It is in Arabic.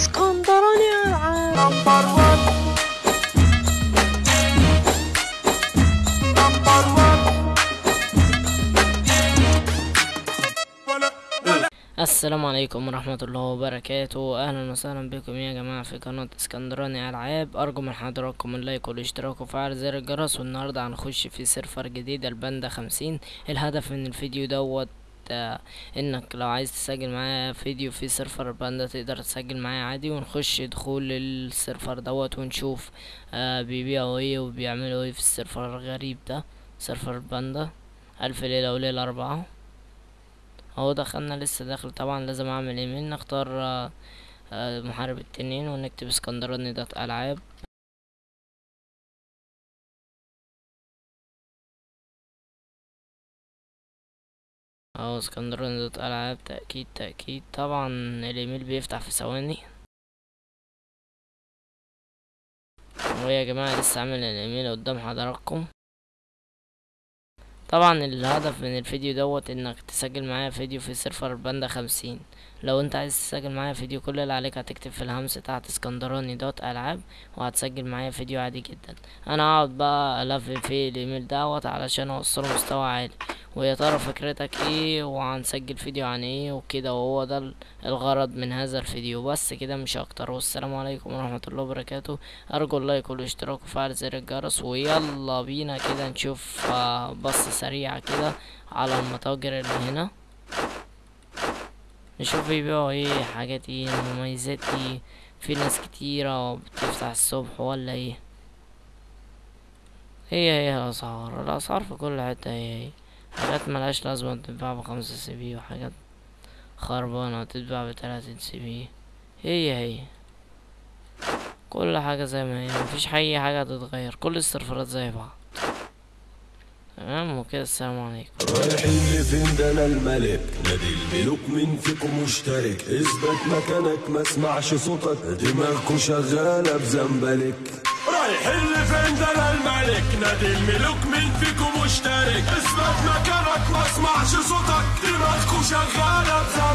اسكندراني العاب number 1 number 1 السلام عليكم ورحمة الله وبركاته. أهلا وسهلا بكم يا جماعة في قناة اسكندراني ألعاب. أرجو من حضراتكم ال like والاشتراك وفعل زر الجرس. والنهاردة هنخش في server جديد الباندا خمسين. الهدف من الفيديو دوت انك لو عايز تسجل معايا فيديو في server الباندا تقدر تسجل معايا عادي ونخش دخول ال server دوت ونشوف آه بيبيعوا إيه وبيعملوا إيه في ال server الغريب ده. server الباندا ألف ليلة وليلة أربعة. اهو دخلنا لسه داخل طبعا لازم أعمل إيميل نختار آه، آه، محارب التنين ونكتب اسكندراني dot ألعاب. اهو اسكندراني dot العاب تأكيد تأكيد. طبعا الإيميل بيفتح في ثواني. ويا جماعة لسه عامل الإيميل قدام حضراتكم. طبعا الهدف من الفيديو دوت إنك تسجل معايا فيديو في server باندا خمسين. لو أنت عايز تسجل معايا فيديو كل اللي عليك هتكتب في الهمس تحت اسكندراني dot ألعاب وهتسجل معايا فيديو عادي جدا. أنا هقعد بقى ألف في الإيميل دوت علشان أوصله مستوى عالي. ويا ترى فكرتك إيه وهنسجل فيديو عن إيه وكده وهو ده ال- الغرض من هذا الفيديو. بس كده مش أكتر. والسلام عليكم ورحمة الله وبركاته. ارجو اللايك والاشتراك وفعل زر الجرس ويلا بينا كده نشوف آه، بصة سريعة كده على المتاجر اللي هنا. نشوف بيبيعوا إيه حاجات إيه مميزات إيه في ناس كتيرة بتفتح الصبح ولا إيه؟ هي هي الأسعار. الأسعار في كل حتة هي هي. حاجات ملهاش لازمة تتباع بخمسة CP وحاجات خربانة تتباع بتلاتين CP هي هي. كل حاجة زي ما هي مفيش أي حاجة تتغير كل السيرفرات زي بعض. تمام؟ وكده السلام عليكم. رايحين لفين؟ ده أنا الملك. نادي الملوك مين فيكم مشترك. اثبت مكانك ما اسمعش صوتك. دماغكوا شغالة بزنبلك. رايحين لفين؟ ده أنا نادي الملوك مين فيكم مشترك. اثبت مكانك ما اسمعش صوتك دماغكوا شغالة بزمالك